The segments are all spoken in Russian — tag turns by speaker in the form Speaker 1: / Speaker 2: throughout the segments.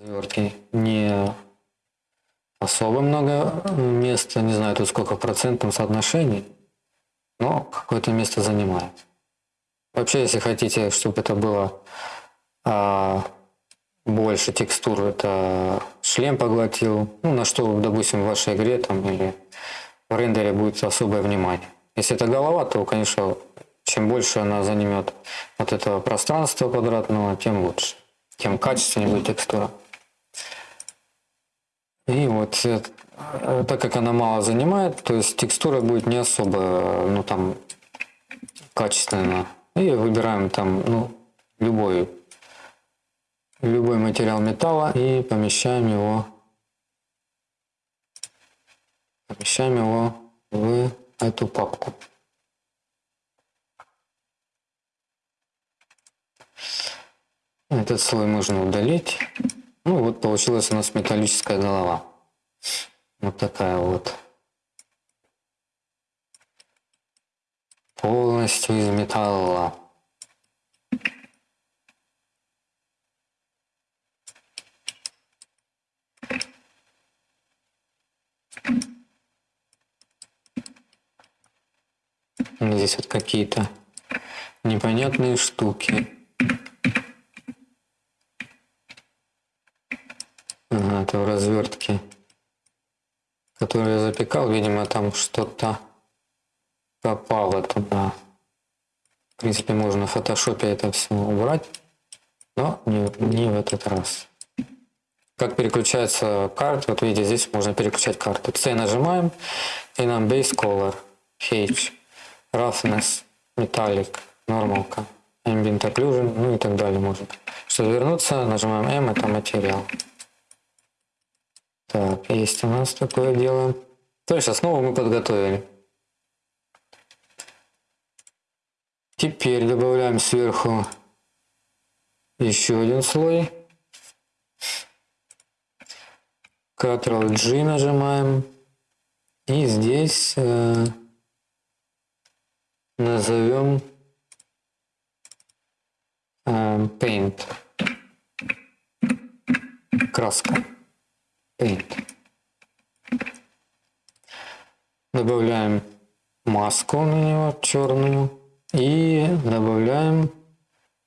Speaker 1: развертки не особо много места, не знаю тут сколько в соотношении, но какое-то место занимает. Вообще, если хотите, чтобы это было а, больше текстур, это шлем поглотил, ну, на что, допустим, в вашей игре там или в рендере будет особое внимание. Если это голова, то, конечно, чем больше она занимет вот этого пространства квадратного, тем лучше, тем качественнее будет текстура. И вот э, так как она мало занимает, то есть текстура будет не особо, ну там, качественная. И выбираем там, ну, любой, любой материал металла и помещаем его, помещаем его в эту папку. Этот слой можно удалить. Получилась у нас металлическая голова. Вот такая вот. Полностью из металла. Здесь вот какие-то непонятные штуки. В развертке, которую я запекал. Видимо, там что-то попало туда. В принципе, можно в фотошопе это все убрать, но не, не в этот раз. Как переключается карта, вот видите, здесь можно переключать карты. C нажимаем, и нам Base Color, H, Roughness, Metallic, Normalка, Ambient Occlusion, ну и так далее можно. Чтобы вернуться, нажимаем M, это материал. Так, есть у нас такое дело. То есть основу мы подготовили. Теперь добавляем сверху еще один слой. Ctrl G нажимаем. И здесь э, назовем э, Paint. Краска. Paint. Добавляем маску на него черную и добавляем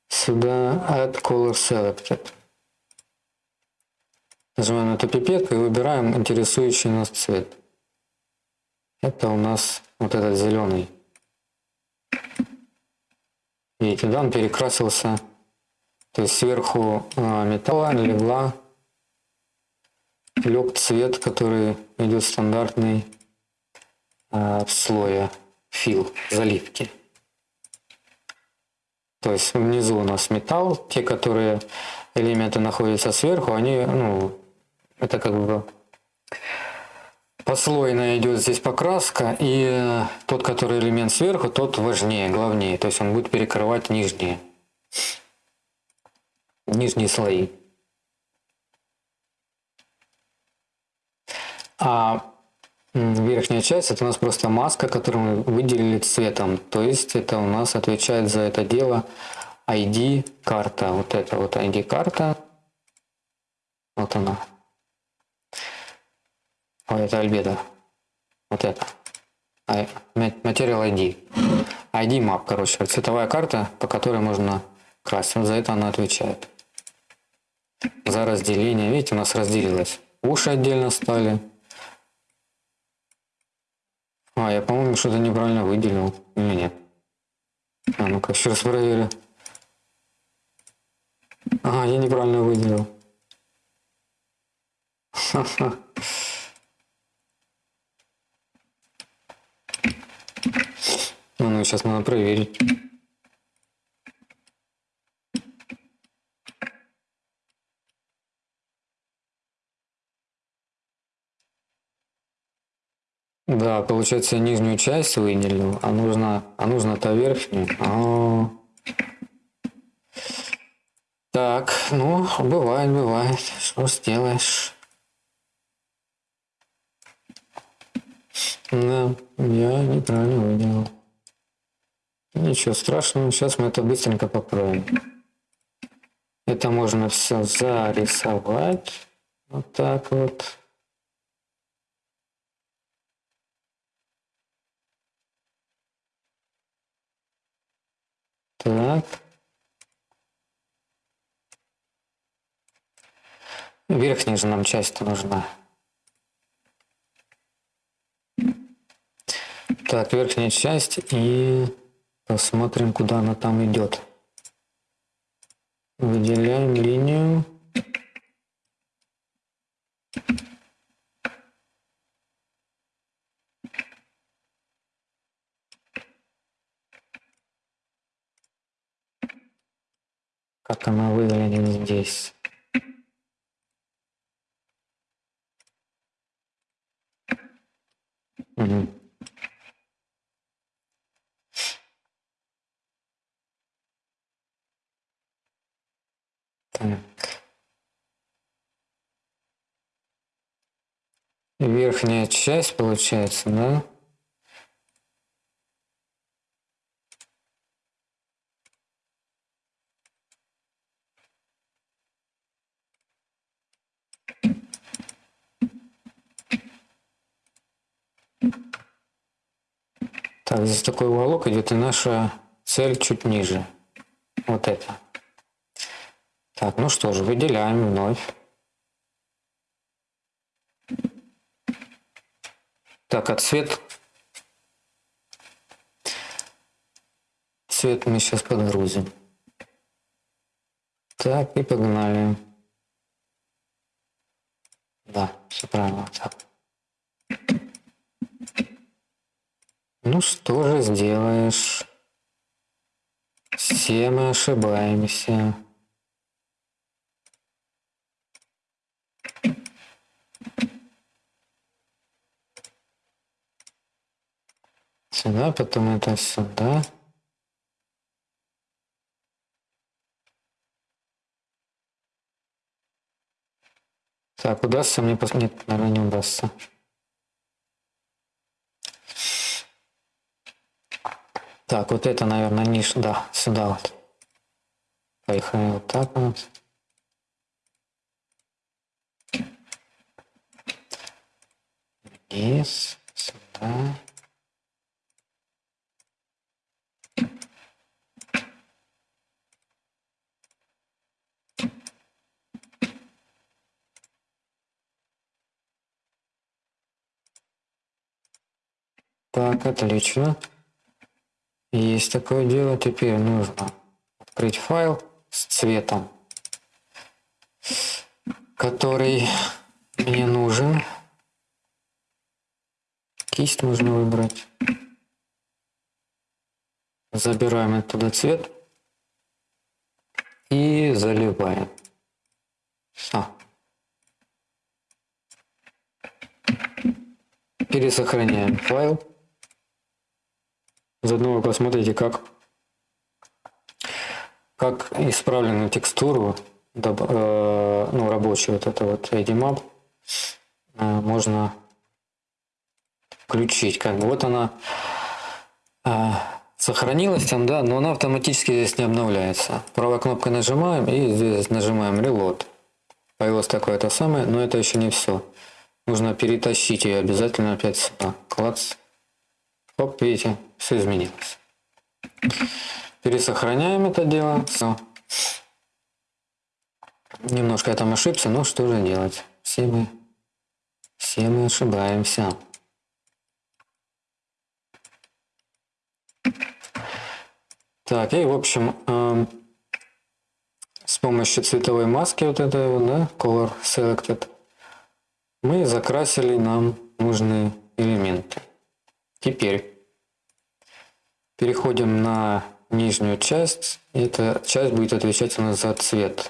Speaker 1: сюда Add Color Selected. Нажимаем на эту пипетку и выбираем интересующий нас цвет. Это у нас вот этот зеленый. Видите, да, он перекрасился. То есть сверху а, металла легла лег цвет, который идет стандартный э, в слое фил заливки. То есть внизу у нас металл, те, которые элементы находятся сверху, они, ну, это как бы послойно идет здесь покраска, и тот, который элемент сверху, тот важнее, главнее, то есть он будет перекрывать нижние, нижние слои. А верхняя часть это у нас просто маска, которую мы выделили цветом. То есть это у нас отвечает за это дело ID карта. Вот это вот ID карта. Вот она. Ой, это альбедо. Вот это. Материал ID. ID map, короче, цветовая карта, по которой можно красить. За это она отвечает. За разделение. Видите, у нас разделилось. Уши отдельно стали. А, я, по-моему, что-то неправильно выделил. Или нет? А, ну-ка, еще раз проверю. Ага, я неправильно выделил. Ха-ха. Ну, ну, сейчас надо проверить. Да, получается нижнюю часть выделил, а нужно, а нужно-то верхнюю. А -а -а. Так, ну, бывает, бывает. Что сделаешь? Да, я неправильно выделил. Ничего страшного, сейчас мы это быстренько поправим. Это можно все зарисовать. Вот так вот. Так. Верхняя же нам часть нужна. Так, верхняя часть и посмотрим, куда она там идет. Выделяем линию. Как она выглядит здесь. Угу. Так. Верхняя часть получается, да? Так, здесь такой уголок идет, и наша цель чуть ниже. Вот это. Так, ну что же, выделяем вновь. Так, а цвет... Цвет мы сейчас подгрузим. Так, и погнали. Да, все правильно. Так. Ну что же сделаешь? Все мы ошибаемся. Сюда, потом это сюда. Так, удастся мне посмотреть? Наверное, не удастся. Так, вот это, наверное, ниже, да, сюда вот. Поехали вот так вот. Вниз, сюда. Так, отлично. Есть такое дело. Теперь нужно открыть файл с цветом, который мне нужен. Кисть можно выбрать. Забираем оттуда цвет и заливаем. Все. Пересохраняем файл. Заодно вы посмотрите, как, как исправленную текстуру, э, ну, рабочую вот это вот ADMap, э, можно включить. Как бы вот она э, сохранилась там, да, но она автоматически здесь не обновляется. Правой кнопкой нажимаем и здесь нажимаем Reload. Появилось такое то самое, но это еще не все. Нужно перетащить ее обязательно опять сюда. Клац. Оп, видите, все изменилось. Пересохраняем это дело. Все. Немножко я там ошибся, но что же делать? Все мы, все мы ошибаемся. Так, и в общем, э, с помощью цветовой маски вот этой вот, да, Color Selected, мы закрасили нам нужные элементы. Теперь переходим на нижнюю часть. Эта часть будет отвечать у нас за цвет.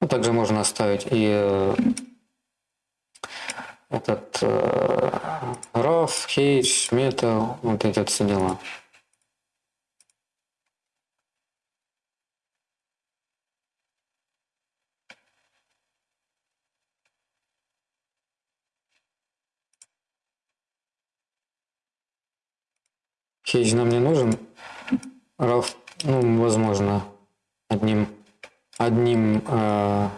Speaker 1: Ну, также можно оставить и э, этот э, RAW, H, Metal, вот эти все дела. Хейдж нам не нужен. RAW, ну, возможно, одним одним, э,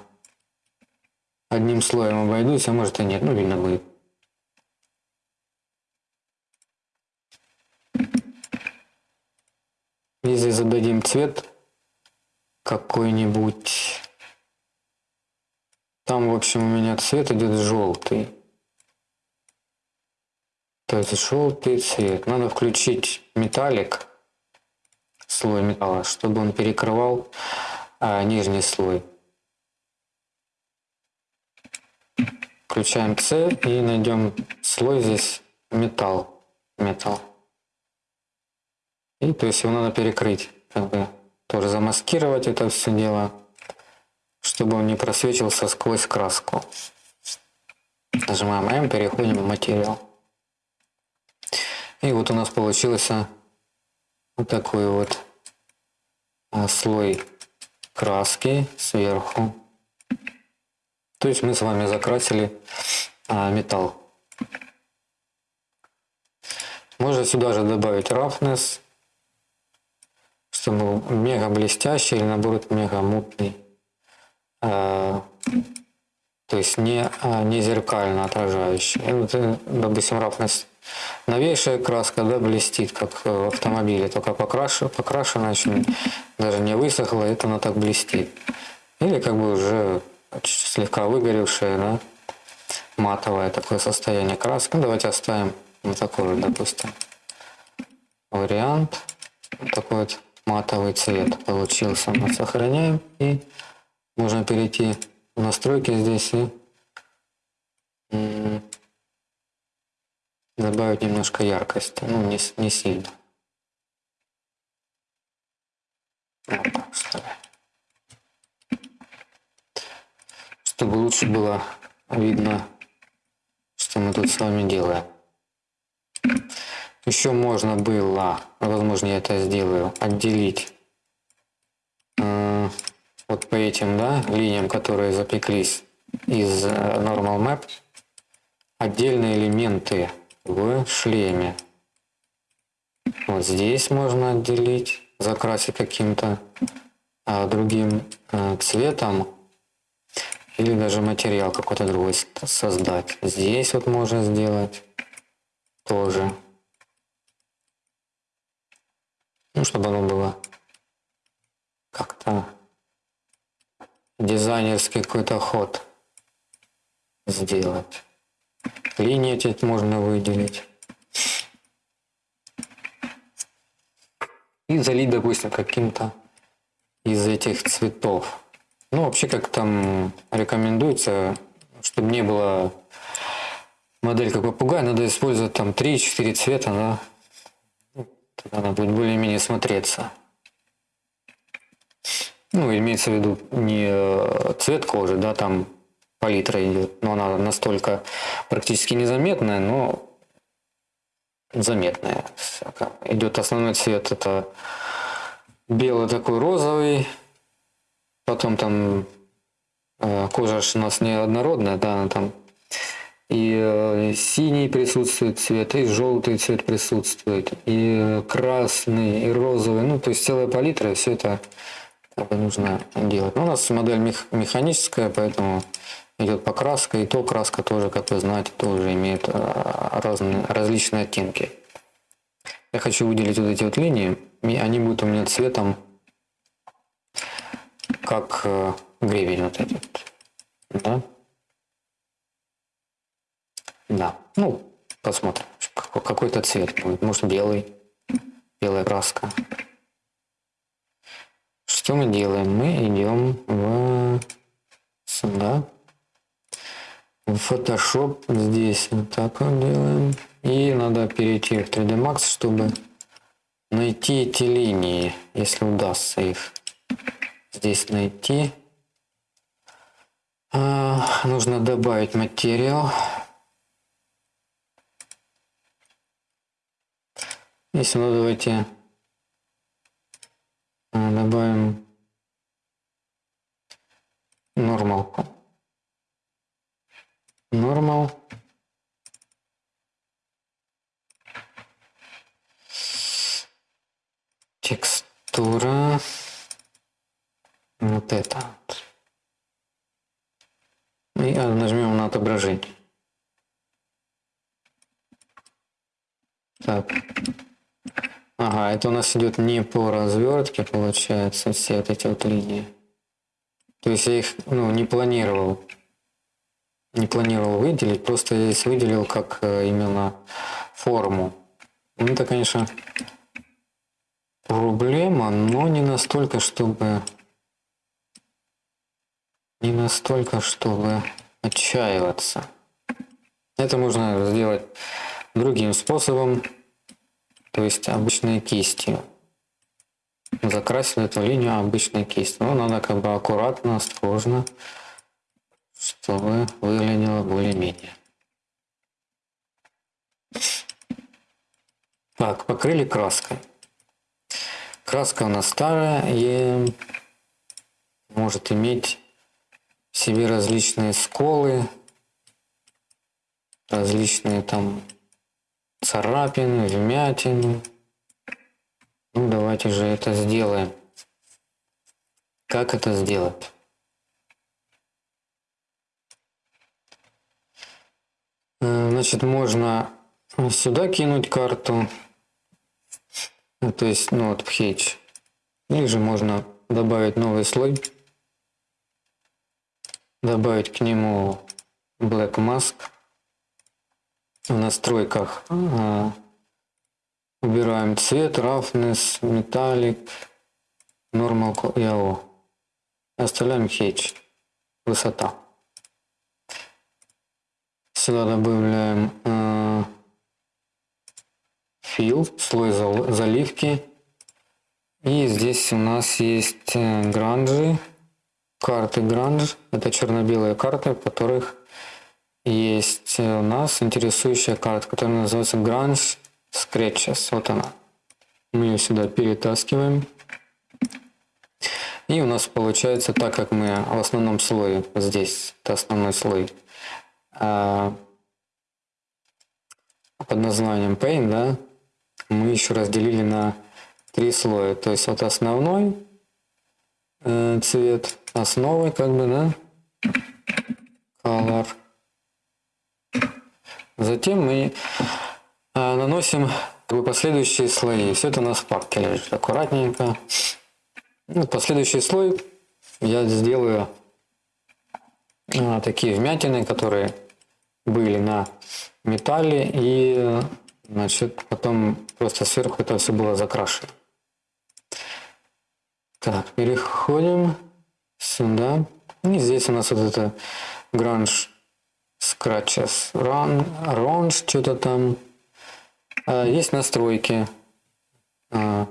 Speaker 1: одним слоем обойдусь, а может и нет, ну видно будет. Если зададим цвет какой-нибудь, там в общем у меня цвет идет желтый. То есть желтый цвет. Надо включить металлик, слой металла, чтобы он перекрывал а, нижний слой. Включаем C и найдем слой здесь металл. Металл. И то есть его надо перекрыть, как бы тоже замаскировать это все дело, чтобы он не просвечивался сквозь краску. Нажимаем M, переходим в материал. И вот у нас получился вот такой вот а, слой краски сверху. То есть мы с вами закрасили а, металл. Можно сюда же добавить roughness, чтобы был мега блестящий или наоборот мега мутный. А, то есть не, не зеркально отражающий. И вот, э, допустим, roughness Новейшая краска, да, блестит, как в автомобиле, только покрашена, покрашена еще даже не высохла, это она так блестит. Или как бы уже слегка выгоревшая, да, матовое такое состояние краски. Ну, давайте оставим вот такой вот, допустим, вариант. Вот такой вот матовый цвет получился. Мы сохраняем и можно перейти в настройки здесь и добавить немножко яркости, ну не, не сильно. Чтобы лучше было видно, что мы тут с вами делаем. Еще можно было, возможно я это сделаю, отделить э, вот по этим да, линиям, которые запеклись из э, Normal Map, отдельные элементы в шлеме. Вот здесь можно отделить, закрасить каким-то а, другим а, цветом или даже материал какой-то другой создать. Здесь вот можно сделать тоже. Ну, чтобы оно было как-то дизайнерский какой-то ход сделать. Линии эти можно выделить. И залить, допустим, каким-то из этих цветов. Ну, вообще, как там рекомендуется, чтобы не было модель как попугай, надо использовать там 3-4 цвета, да? Ну, тогда она будет более-менее смотреться. Ну, имеется в виду не э, цвет кожи, да, там палитра идет. Но она настолько практически незаметная, но заметная. Идет основной цвет это белый такой розовый. Потом там э, кожа у нас неоднородная, да, она там и э, синий присутствует цвет, и желтый цвет присутствует, и красный, и розовый. Ну, то есть целая палитра, все это нужно делать. Но у нас модель мех механическая, поэтому идет покраска, и то краска тоже, как вы знаете, тоже имеет а, разные, различные оттенки. Я хочу выделить вот эти вот линии, и они будут у меня цветом, как э, гребень вот этот. Да? Да. Ну, посмотрим. Какой-то цвет будет. Может белый. Белая краска. Что мы делаем? Мы идем в сюда. Photoshop здесь вот так вот делаем. И надо перейти в 3D Max, чтобы найти эти линии, если удастся их здесь найти. А, нужно добавить материал. Если ну давайте а, добавим нормалку normal текстура вот это И а, нажмем на отображение. Так. Ага, это у нас идет не по развертке, получается, все вот эти вот линии. То есть я их ну, не планировал. Не планировал выделить, просто здесь выделил как э, именно форму. Ну, это, конечно, проблема, но не настолько, чтобы... Не настолько, чтобы отчаиваться. Это можно сделать другим способом, то есть обычной кистью. Закрасил эту линию обычной кистью. Но надо как бы аккуратно, осторожно, чтобы выглядело более-менее. Так, покрыли краской. Краска у нас старая и может иметь в себе различные сколы, различные там царапины, вмятины. Ну, давайте же это сделаем. Как это сделать? Значит, можно сюда кинуть карту, то есть, ну вот Hedge. Или же можно добавить новый слой, добавить к нему Black Mask в настройках а, убираем цвет, roughness, metallic, normal и AO. Оставляем hedge, высота. Сюда добавляем э, fill, слой заливки. И здесь у нас есть э, гранжи, карты гранж. Это черно-белые карты, в которых есть у нас интересующая карта, которая называется Grunge Scratches. Вот она. Мы ее сюда перетаскиваем. И у нас получается, так как мы в основном слое, здесь это основной слой, под названием Paint, да, мы еще разделили на три слоя. То есть вот основной э, цвет, основой как бы, да, color, Затем мы а, наносим последующие слои. Все это в папке лежит аккуратненько. Ну, последующий слой я сделаю а, такие вмятины, которые были на металле и значит потом просто сверху это все было закрашено. Так, переходим сюда. И здесь у нас вот это гранж Scratches, Run, Runs, что-то там. А, есть настройки. А,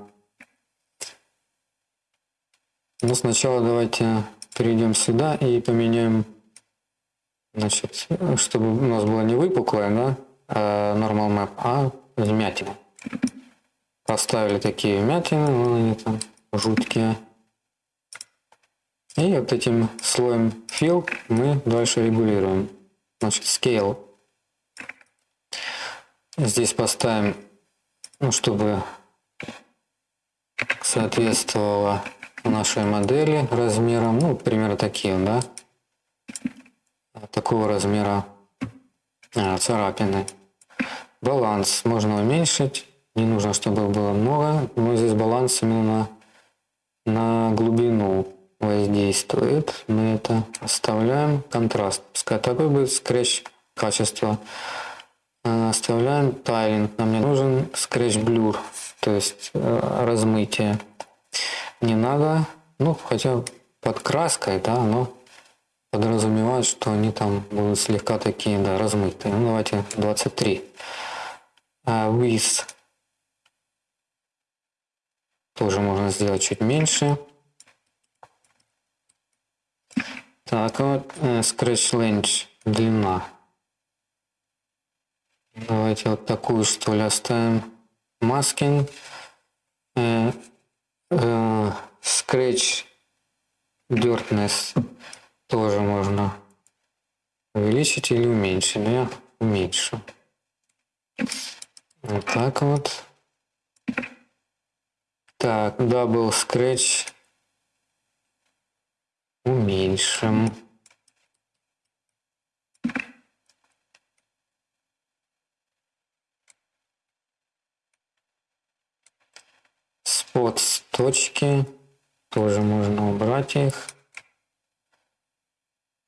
Speaker 1: ну, сначала давайте перейдем сюда и поменяем, значит, чтобы у нас было не выпуклое, да, а normal map, а вмятины. Поставили такие вмятины, вон они там жуткие. И вот этим слоем fill мы дальше регулируем. Значит, scale. Здесь поставим, ну, чтобы соответствовало нашей модели размерам. Ну, примерно такие, да. Такого размера а, царапины. Баланс можно уменьшить. Не нужно, чтобы было много. Но здесь баланс именно на глубину воздействует. Мы это оставляем. Контраст. Пускай такой будет скретч качество. Э, оставляем тайлинг. Нам не нужен скретч блюр, то есть э, размытие. Не надо, ну хотя под краской, да, но подразумевает, что они там будут слегка такие, да, размытые. Ну давайте 23. А with тоже можно сделать чуть меньше. Так, вот э, Scratch Length длина. Давайте вот такую что оставим. Masking. Э, э, Scratch Dirtness тоже можно увеличить или уменьшить. Но я уменьшу. Вот так вот. Так, Double скретч уменьшим. Спот с точки тоже можно убрать их.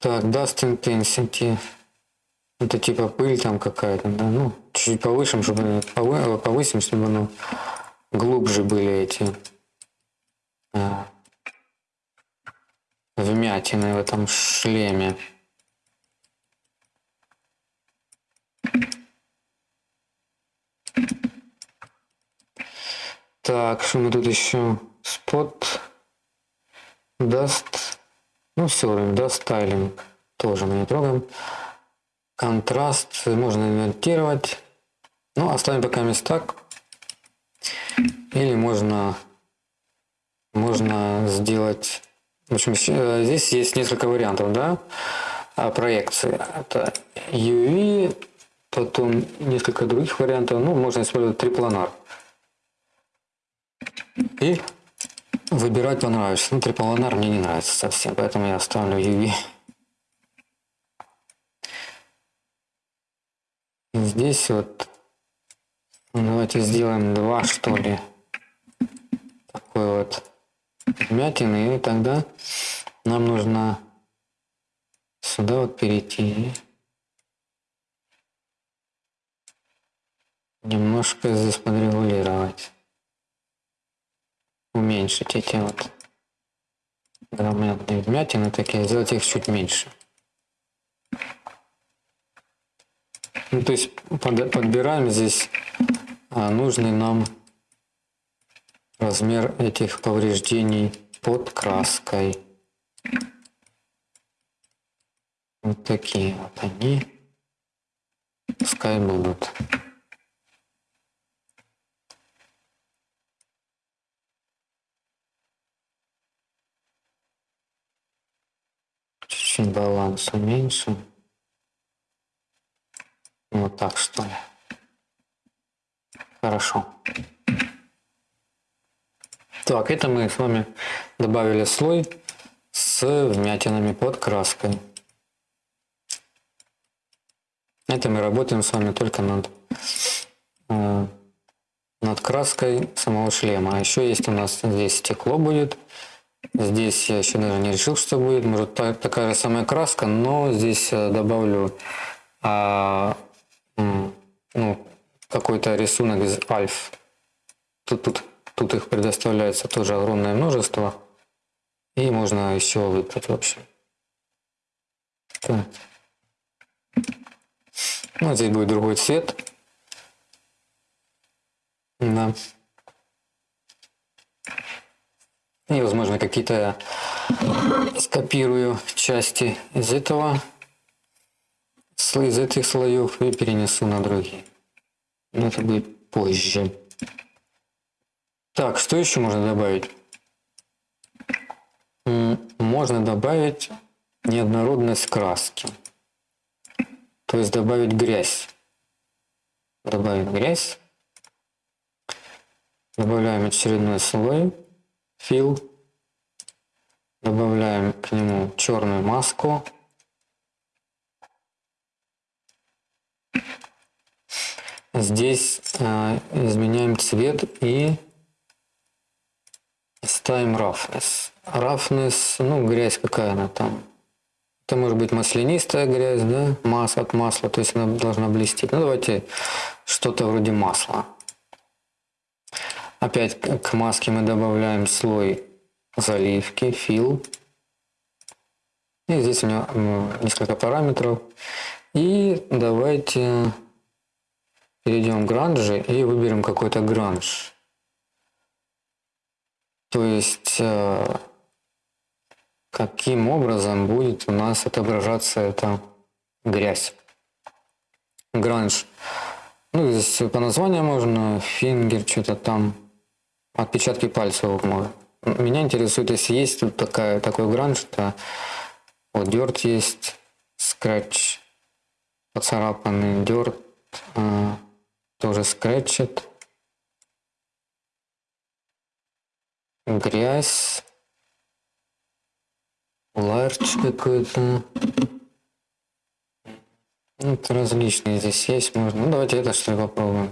Speaker 1: Так, Dust Intensity. Это типа пыль там какая-то, да? Ну, чуть-чуть повысим, чтобы повысим, чтобы ну, глубже были эти а, вмятины в этом шлеме. Так, что мы тут еще? Спот, даст, ну все, даст стайлинг тоже мы не трогаем. Контраст можно инвертировать. Ну, оставим пока мест так. Или можно, можно сделать... В общем, э, здесь есть несколько вариантов, да, а, проекции. Это UV, потом несколько других вариантов. Ну, можно использовать трипланар. И выбирать понравится. Ну, трипланар мне не нравится совсем, поэтому я оставлю UV. Здесь вот давайте сделаем два что ли такой вот вмятины и тогда нам нужно сюда вот перейти немножко здесь подрегулировать уменьшить эти вот громадные вмятины такие, сделать их чуть меньше. Ну, то есть под, подбираем здесь а, нужный нам размер этих повреждений под краской. Вот такие вот они. Пускай будут. Чуть-чуть баланс уменьшим. Вот так что ли. Хорошо. Так, это мы с вами добавили слой с вмятинами под краской. Это мы работаем с вами только над, э, над краской самого шлема. А еще есть у нас здесь стекло будет. Здесь я еще даже не решил, что будет. Может так, такая же самая краска, но здесь э, добавлю а, ну, какой-то рисунок из альф. Тут, тут, тут их предоставляется тоже огромное множество. И можно еще выбрать вообще. Ну, здесь будет другой цвет. Да. И, возможно, какие-то скопирую части из этого из этих слоев и перенесу на другие. Но это будет позже. Так, что еще можно добавить? Можно добавить неоднородность краски. То есть добавить грязь. Добавим грязь. Добавляем очередной слой. Фил. Добавляем к нему черную маску. Здесь э, изменяем цвет и ставим roughness. Roughness, ну грязь какая она там. Это может быть маслянистая грязь, да, масс от масла, то есть она должна блестеть. Ну давайте что-то вроде масла. Опять к маске мы добавляем слой заливки, фил. И здесь у меня несколько параметров. И давайте перейдем в гранжи и выберем какой-то гранж. То есть, э, каким образом будет у нас отображаться эта грязь. Гранж. Ну, здесь по названию можно, фингер, что-то там, отпечатки пальцев можно. Меня интересует, если есть тут такая, такой гранж, то вот дерт есть, скретч, поцарапанный дерт, э, тоже скретчет. Грязь. Ларч какой-то. Ну, это различные здесь есть, можно. Ну, давайте это что ли попробуем.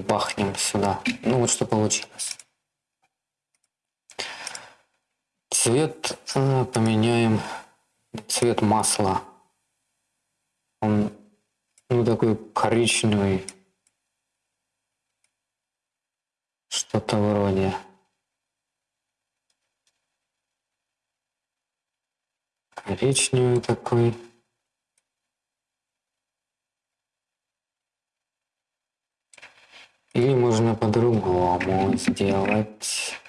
Speaker 1: Бахнем сюда. Ну вот что получилось. Цвет э, поменяем. Цвет масла. Он ну такой коричневый. Что-то вроде. Коричневый такой. Или можно по-другому сделать.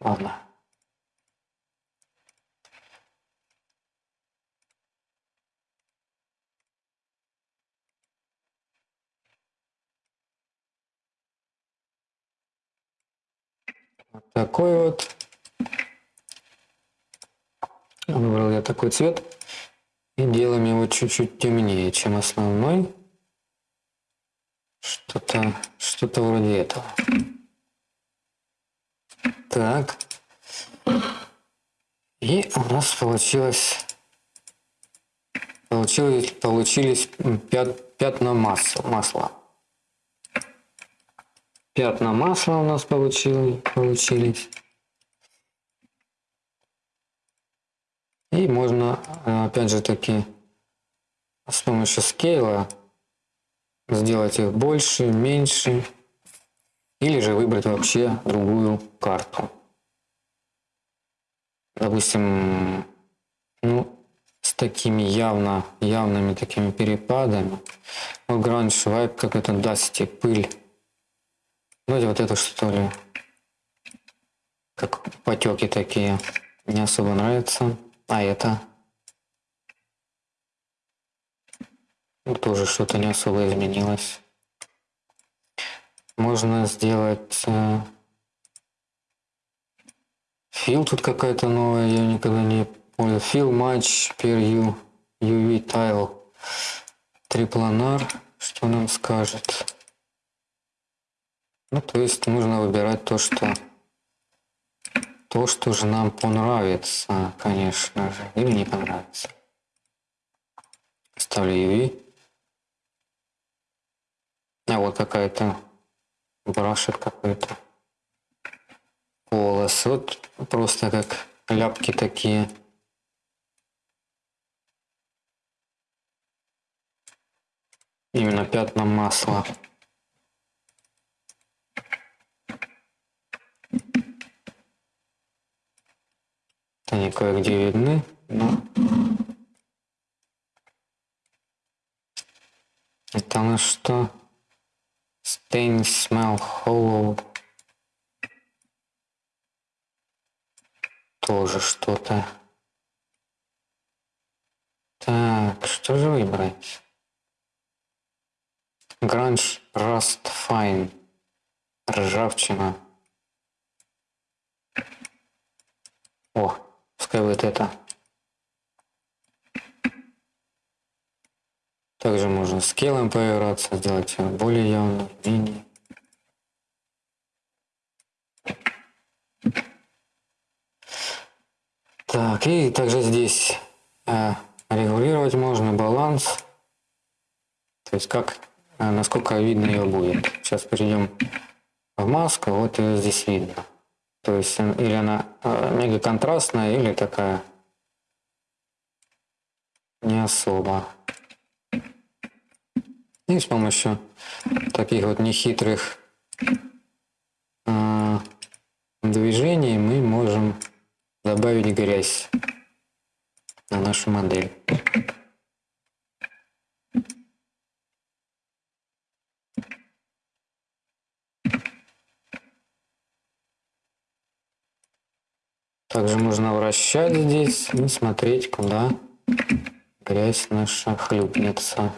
Speaker 1: Ладно. Вот такой вот. Выбрал я такой цвет. И делаем его чуть-чуть темнее, чем основной. Что-то что-то вроде этого. Так. И у нас получилось получилось получились пят, пятна масла масла пятна масла у нас получилось получились и можно опять же таки с помощью скейла сделать их больше меньше или же выбрать вообще другую карту. Допустим, ну, с такими явно, явными такими перепадами. Ну, гранж вайп, как это дасти, пыль. Давайте вот это что ли. Как потеки такие. Не особо нравится. А это. Ну, тоже что-то не особо изменилось можно сделать э, фил тут какая-то новая, я никогда не понял. Фил матч per U, UV tile. Трипланар, что нам скажет? Ну, то есть нужно выбирать то, что то, что же нам понравится, конечно же, или не понравится. Ставлю UV. А вот какая-то брашек какой-то. Волос. Вот просто как ляпки такие. Именно пятна масла. Они кое-где видны, но это что? Things smell hollow. Тоже что-то. Так, что же выбрать? Grunge Rust Fine. Ржавчина. О, пускай вот это. Также можно скиллом поиграться, сделать более явным, менее. Так, и также здесь э, регулировать можно баланс. То есть как, э, насколько видно ее будет. Сейчас перейдем в маску, вот ее здесь видно. То есть э, или она э, мега контрастная, или такая не особо. И с помощью таких вот нехитрых э, движений мы можем добавить грязь на нашу модель. Также можно вращать здесь и смотреть, куда грязь наша хлюпнется.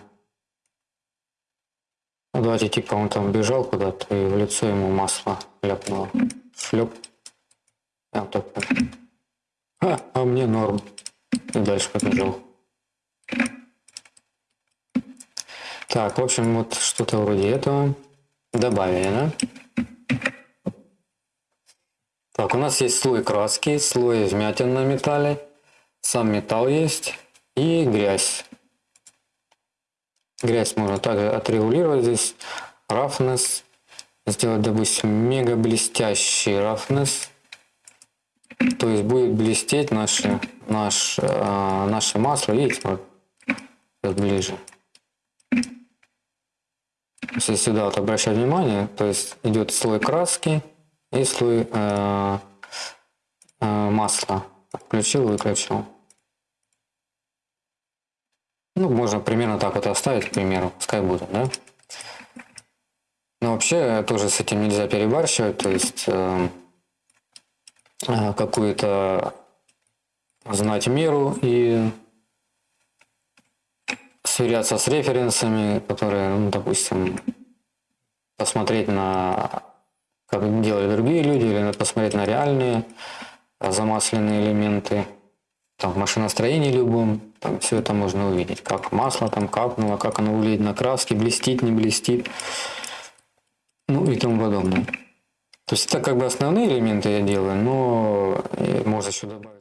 Speaker 1: Ну, давайте типа он там бежал куда-то и в лицо ему масло ляпнуло. Шлеп. Я вот так. А, а мне норм. И дальше побежал. Так, в общем, вот что-то вроде этого добавили, да? Так, у нас есть слой краски, слой вмятин на металле, сам металл есть и грязь. Грязь можно также отрегулировать здесь. Roughness. Сделать, допустим, мега блестящий roughness. То есть будет блестеть наше, наш, э, наше масло. Видите, вот, ближе. Если сюда вот обращать внимание, то есть идет слой краски и слой э, э, масла. Включил, выключил. Ну, можно примерно так вот оставить, к примеру, пускай будет, да? Но вообще тоже с этим нельзя перебарщивать, то есть э, э, какую-то знать меру и сверяться с референсами, которые, ну, допустим, посмотреть на как делали другие люди, или посмотреть на реальные замасленные элементы, там, в машиностроении любом, там все это можно увидеть, как масло там капнуло, как оно влияет на краски, блестит, не блестит, ну и тому подобное. То есть это как бы основные элементы я делаю, но можно еще добавить.